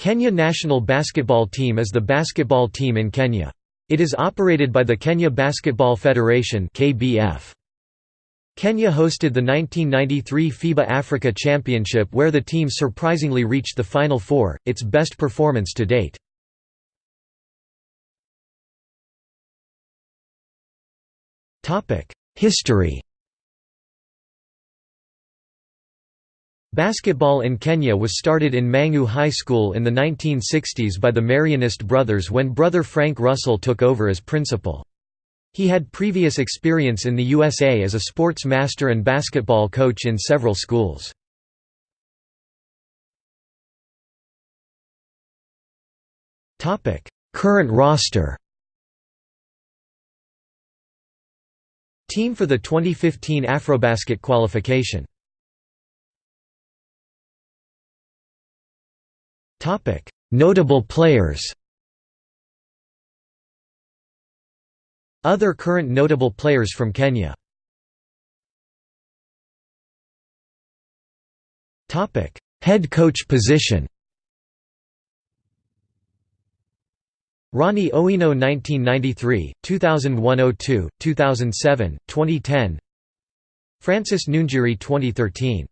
Kenya national basketball team is the basketball team in Kenya. It is operated by the Kenya Basketball Federation. Kenya hosted the 1993 FIBA Africa Championship where the team surprisingly reached the Final Four, its best performance to date. History Basketball in Kenya was started in Mang'u High School in the 1960s by the Marianist brothers when brother Frank Russell took over as principal. He had previous experience in the USA as a sports master and basketball coach in several schools. Current roster Team for the 2015 Afrobasket qualification Notable players Other current notable players from Kenya Head coach position Ronnie Owino 1993, 2001–02, 2007, 2010 Francis Nungiri 2013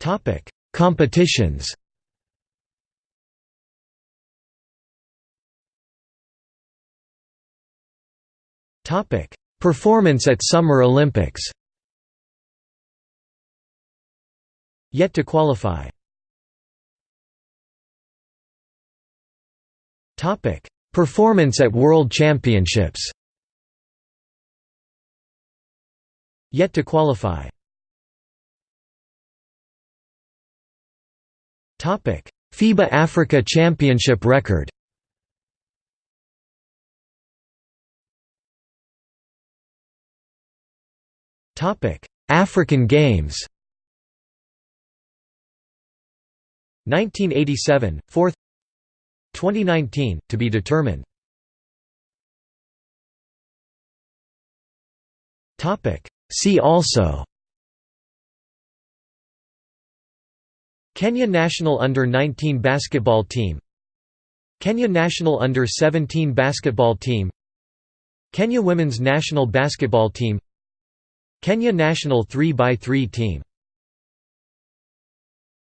Topic: Competitions. Topic: Performance at Summer Olympics. Yet to qualify. Topic: Performance at World Championships. Yet to qualify. FIBA Africa Championship record. Topic: African Games. 1987, 4th 2019, to be determined. See also Kenya national under-19 basketball team. Kenya national under-17 basketball team. Kenya women's national basketball team. Kenya national 3x3 team